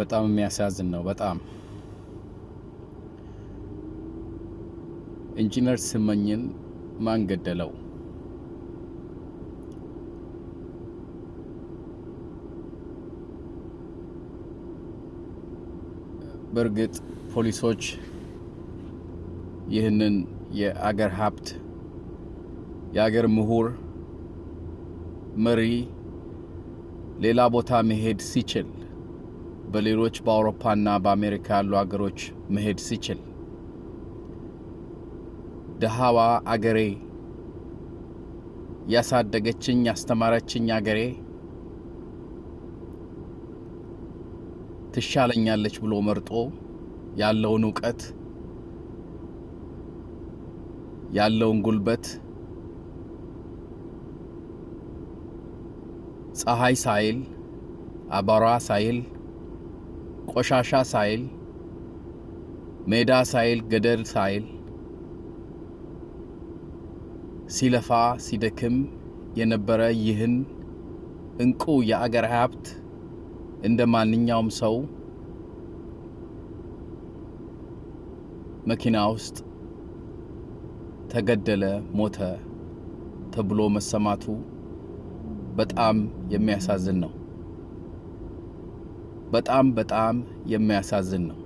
በጣም የሚያሳዝን ነው። በጣም ኢንጂነር ስመኝን ማን ገደለው? በእርግጥ ፖሊሶች ይህንን የአገር ሀብት የአገር ምሁር መሪ ሌላ ቦታ መሄድ ሲችል በሌሎች በአውሮፓና በአሜሪካ ያሉ አገሮች መሄድ ሲችል። ደሃዋ አገሬ ያሳደገችኝ ያስተማረችኝ አገሬ ትሻለኛለች ብሎ መርጦ ያለውን እውቀት ያለውን ጉልበት ፀሐይ ሳይል አቧራ ሳይል ቆሻሻ ሳይል ሜዳ ሳይል ገደል ሳይል ሲለፋ ሲደክም የነበረ ይህን እንቁ የአገር ሀብት እንደ ማንኛውም ሰው መኪና ውስጥ ተገደለ፣ ሞተ ተብሎ መሰማቱ በጣም የሚያሳዝን ነው። በጣም በጣም የሚያሳዝን ነው።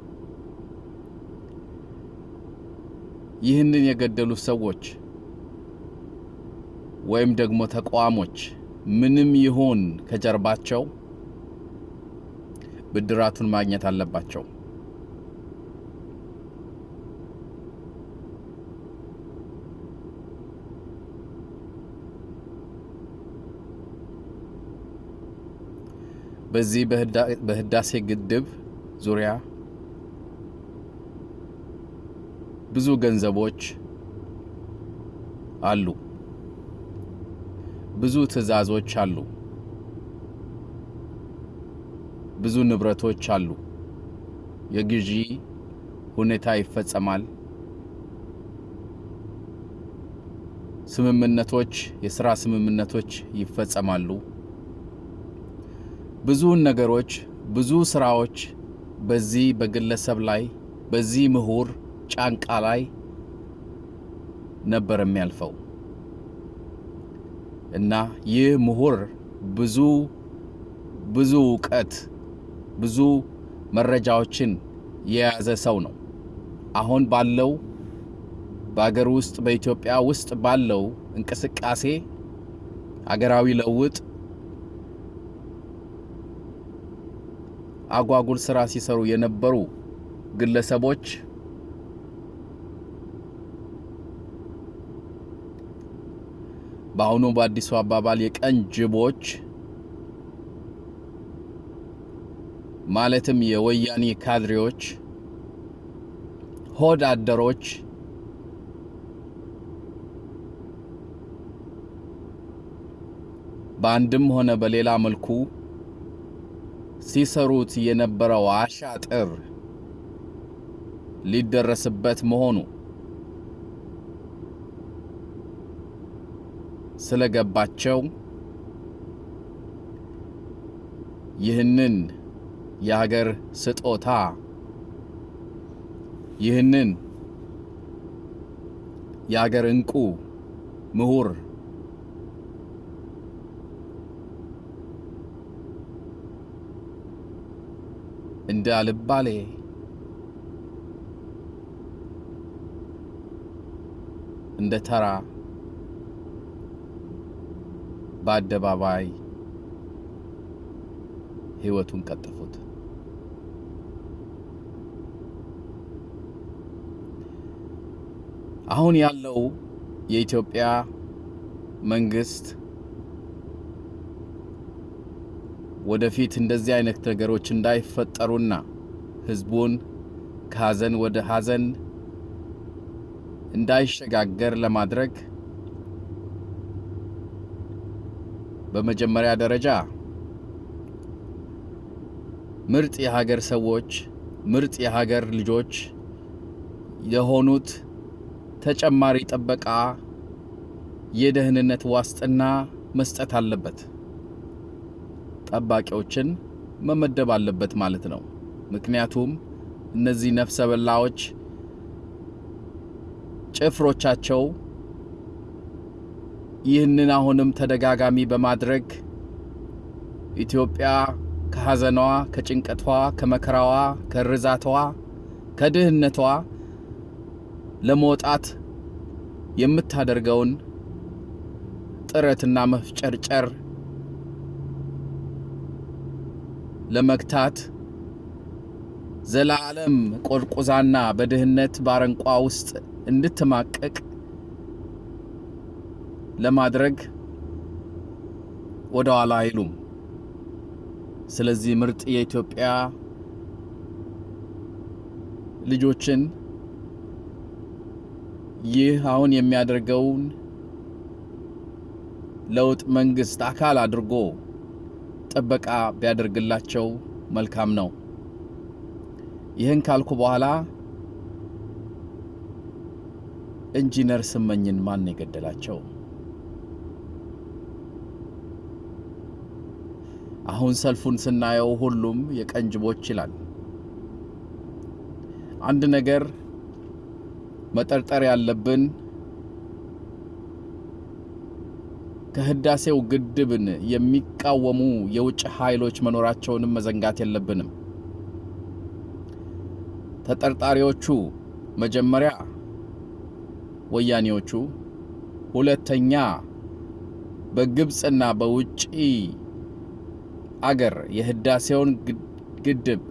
ይህንን የገደሉት ሰዎች ወይም ደግሞ ተቋሞች ምንም ይሁን ከጀርባቸው ብድራቱን ማግኘት አለባቸው። በዚህ በህዳሴ ግድብ ዙሪያ ብዙ ገንዘቦች አሉ፣ ብዙ ትዕዛዞች አሉ፣ ብዙ ንብረቶች አሉ። የግዢ ሁኔታ ይፈጸማል። ስምምነቶች፣ የሥራ ስምምነቶች ይፈጸማሉ። ብዙ ነገሮች ብዙ ስራዎች በዚህ በግለሰብ ላይ በዚህ ምሁር ጫንቃ ላይ ነበር የሚያልፈው እና ይህ ምሁር ብዙ ብዙ እውቀት ብዙ መረጃዎችን የያዘ ሰው ነው። አሁን ባለው በአገር ውስጥ በኢትዮጵያ ውስጥ ባለው እንቅስቃሴ አገራዊ ለውጥ አጓጉል ስራ ሲሰሩ የነበሩ ግለሰቦች በአሁኑ በአዲሱ አባባል የቀን ጅቦች ማለትም የወያኔ ካድሬዎች፣ ሆድ አደሮች በአንድም ሆነ በሌላ መልኩ ሲሰሩት የነበረው አሻጥር ሊደረስበት መሆኑ ስለገባቸው ይህንን የሀገር ስጦታ ይህንን የሀገር ዕንቁ ምሁር እንደ አልባሌ እንደ ተራ በአደባባይ ሕይወቱን ቀጠፉት። አሁን ያለው የኢትዮጵያ መንግስት ወደፊት እንደዚህ አይነት ነገሮች እንዳይፈጠሩና ህዝቡን ከሐዘን ወደ ሐዘን እንዳይሸጋገር ለማድረግ በመጀመሪያ ደረጃ ምርጥ የሀገር ሰዎች ምርጥ የሀገር ልጆች የሆኑት ተጨማሪ ጥበቃ፣ የደህንነት ዋስጥና መስጠት አለበት። ጠባቂዎችን መመደብ አለበት ማለት ነው። ምክንያቱም እነዚህ ነፍሰ በላዎች ጭፍሮቻቸው ይህንን አሁንም ተደጋጋሚ በማድረግ ኢትዮጵያ ከሐዘኗ፣ ከጭንቀቷ፣ ከመከራዋ፣ ከርዛቷ፣ ከድህነቷ ለመውጣት የምታደርገውን ጥረትና መፍጨርጨር ለመግታት ዘላለም ቆርቁዛና በድህነት ባረንቋ ውስጥ እንድትማቀቅ ለማድረግ ወደ ኋላ አይሉም። ስለዚህ ምርጥ የኢትዮጵያ ልጆችን ይህ አሁን የሚያደርገውን ለውጥ መንግስት አካል አድርጎ ጥበቃ ቢያደርግላቸው መልካም ነው። ይህን ካልኩ በኋላ ኢንጂነር ስመኝን ማን የገደላቸው? አሁን ሰልፉን ስናየው ሁሉም የቀንጅቦች ይላል። አንድ ነገር መጠርጠር ያለብን ከህዳሴው ግድብን የሚቃወሙ የውጭ ኃይሎች መኖራቸውንም መዘንጋት የለብንም። ተጠርጣሪዎቹ መጀመሪያ ወያኔዎቹ፣ ሁለተኛ በግብፅና በውጪ አገር የህዳሴውን ግድብ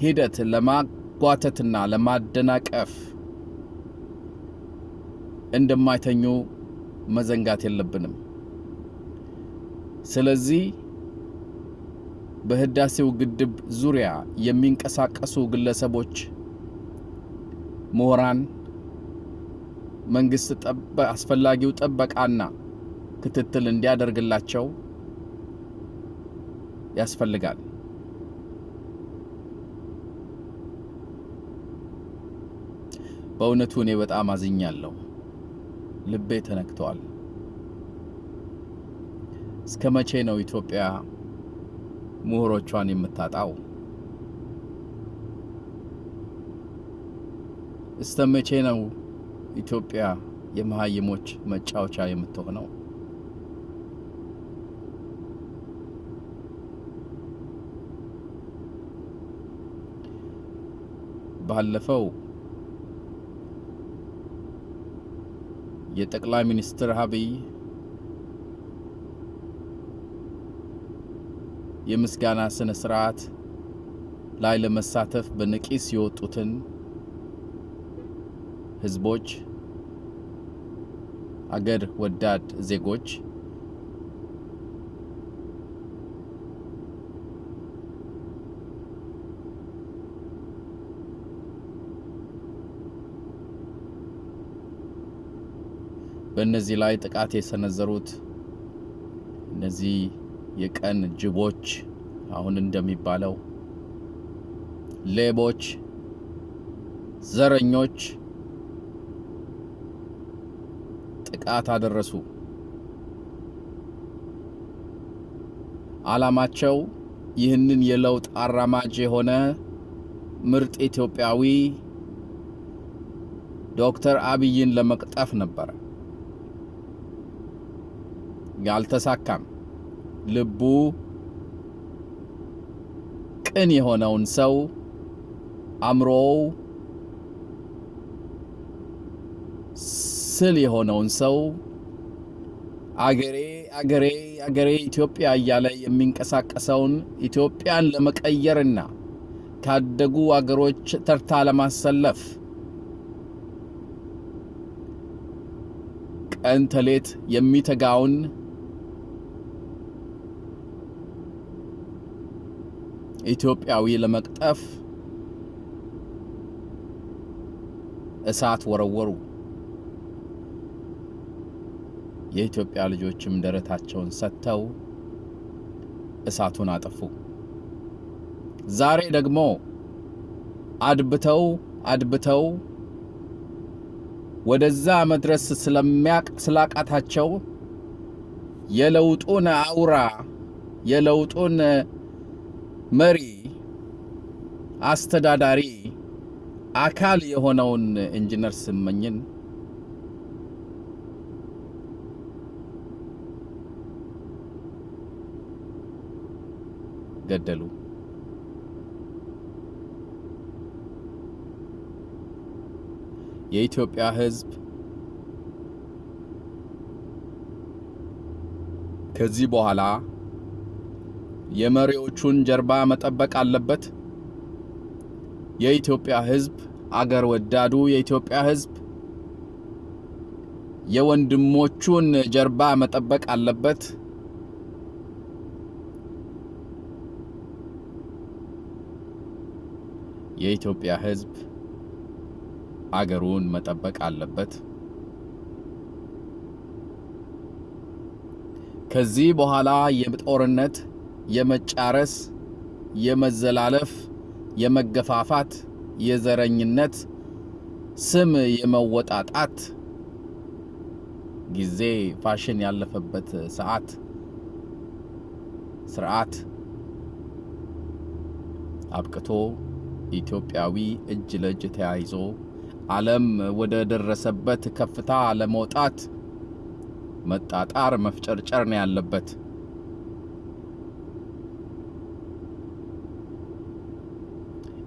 ሂደት ለማጓተትና ለማደናቀፍ እንደማይተኙ መዘንጋት የለብንም። ስለዚህ በህዳሴው ግድብ ዙሪያ የሚንቀሳቀሱ ግለሰቦች፣ ምሁራን መንግስት አስፈላጊው ጥበቃና ክትትል እንዲያደርግላቸው ያስፈልጋል። በእውነቱ እኔ በጣም አዝኛለሁ። ልቤ ተነክተዋል። እስከ መቼ ነው ኢትዮጵያ ምሁሮቿን የምታጣው? እስከ መቼ ነው ኢትዮጵያ የመሀይሞች መጫወቻ የምትሆነው? ባለፈው የጠቅላይ ሚኒስትር አብይ የምስጋና ስነ ስርዓት ላይ ለመሳተፍ በነቂስ የወጡትን ህዝቦች፣ አገር ወዳድ ዜጎች በእነዚህ ላይ ጥቃት የሰነዘሩት እነዚህ የቀን ጅቦች አሁን እንደሚባለው ሌቦች፣ ዘረኞች ጥቃት አደረሱ። ዓላማቸው ይህንን የለውጥ አራማጅ የሆነ ምርጥ ኢትዮጵያዊ ዶክተር አብይን ለመቅጠፍ ነበረ። ያልተሳካም። ልቡ ቅን የሆነውን ሰው አእምሮው ስል የሆነውን ሰው አገሬ አገሬ አገሬ ኢትዮጵያ እያለ የሚንቀሳቀሰውን ኢትዮጵያን ለመቀየርና ካደጉ አገሮች ተርታ ለማሰለፍ ቀን ተሌት የሚተጋውን ኢትዮጵያዊ ለመቅጠፍ እሳት ወረወሩ። የኢትዮጵያ ልጆችም ደረታቸውን ሰጥተው እሳቱን አጠፉ። ዛሬ ደግሞ አድብተው አድብተው ወደዛ መድረስ ስላቃታቸው የለውጡን አውራ የለውጡን መሪ አስተዳዳሪ አካል የሆነውን ኢንጂነር ስመኝን ገደሉ። የኢትዮጵያ ሕዝብ ከዚህ በኋላ የመሪዎቹን ጀርባ መጠበቅ አለበት። የኢትዮጵያ ሕዝብ አገር ወዳዱ የኢትዮጵያ ሕዝብ የወንድሞቹን ጀርባ መጠበቅ አለበት። የኢትዮጵያ ሕዝብ አገሩን መጠበቅ አለበት። ከዚህ በኋላ የጦርነት፣ የመጫረስ፣ የመዘላለፍ፣ የመገፋፋት፣ የዘረኝነት ስም የመወጣጣት ጊዜ ፋሽን ያለፈበት ሰዓት ስርዓት አብቅቶ ኢትዮጵያዊ እጅ ለእጅ ተያይዞ ዓለም ወደ ደረሰበት ከፍታ ለመውጣት መጣጣር መፍጨርጨር ነው ያለበት።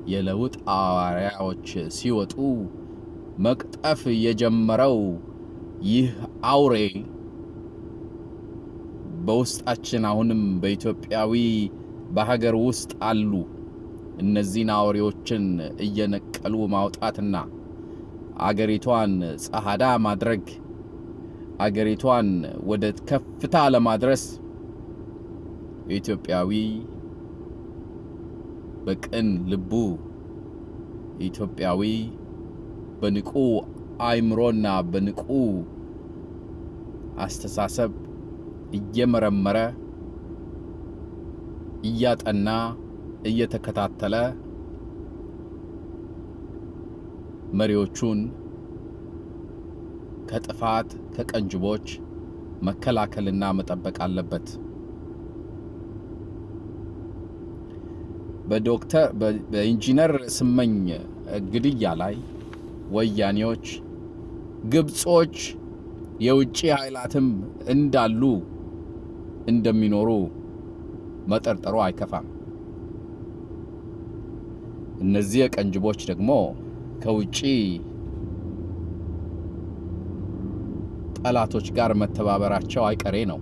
የለውጥ አዋርያዎች ሲወጡ መቅጠፍ የጀመረው ይህ አውሬ በውስጣችን አሁንም በኢትዮጵያዊ በሀገር ውስጥ አሉ። እነዚህን አውሬዎችን እየነቀሉ ማውጣትና አገሪቷን ጸዓዳ ማድረግ አገሪቷን ወደ ከፍታ ለማድረስ ኢትዮጵያዊ በቅን ልቡ ኢትዮጵያዊ በንቁ አእምሮና በንቁ አስተሳሰብ እየመረመረ እያጠና እየተከታተለ መሪዎቹን ከጥፋት ከቀንጅቦች መከላከልና መጠበቅ አለበት። በዶክተር በኢንጂነር ስመኝ ግድያ ላይ ወያኔዎች፣ ግብጾች፣ የውጭ ኃይላትም እንዳሉ እንደሚኖሩ መጠርጠሩ አይከፋም። እነዚህ ቀንጅቦች ደግሞ ከውጭ ጠላቶች ጋር መተባበራቸው አይቀሬ ነው።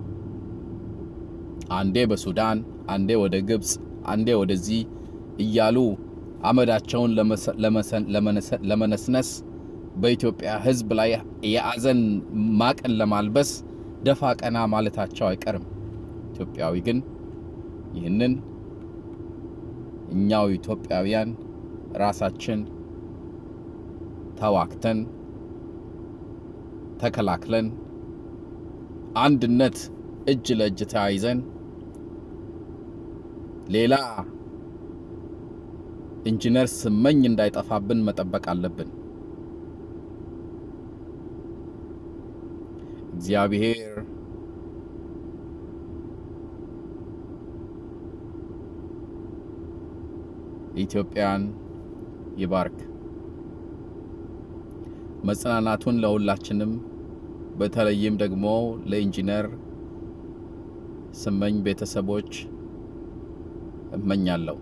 አንዴ በሱዳን፣ አንዴ ወደ ግብፅ፣ አንዴ ወደዚህ እያሉ አመዳቸውን ለመነስነስ በኢትዮጵያ ሕዝብ ላይ የአዘን ማቅን ለማልበስ ደፋ ቀና ማለታቸው አይቀርም። ኢትዮጵያዊ ግን ይህንን እኛው ኢትዮጵያውያን ራሳችን ተዋክተን ተከላክለን አንድነት እጅ ለእጅ ተያይዘን ሌላ ኢንጂነር ስመኝ እንዳይጠፋብን መጠበቅ አለብን። እግዚአብሔር ኢትዮጵያን ይባርክ። መጽናናቱን ለሁላችንም በተለይም ደግሞ ለኢንጂነር ስመኝ ቤተሰቦች እመኛለሁ።